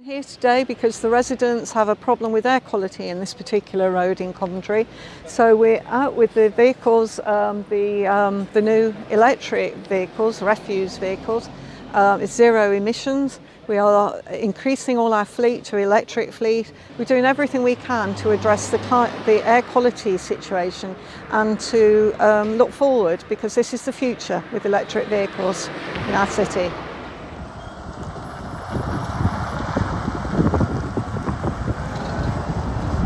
I'm Here today because the residents have a problem with air quality in this particular road in Coventry. So we're out with the vehicles, um, the, um, the new electric vehicles, refuse vehicles. uh, it's zero emissions. We are increasing all our fleet to electric fleet. We're doing everything we can to address the, the air quality situation and to um, look forward because this is the future with electric vehicles in our city.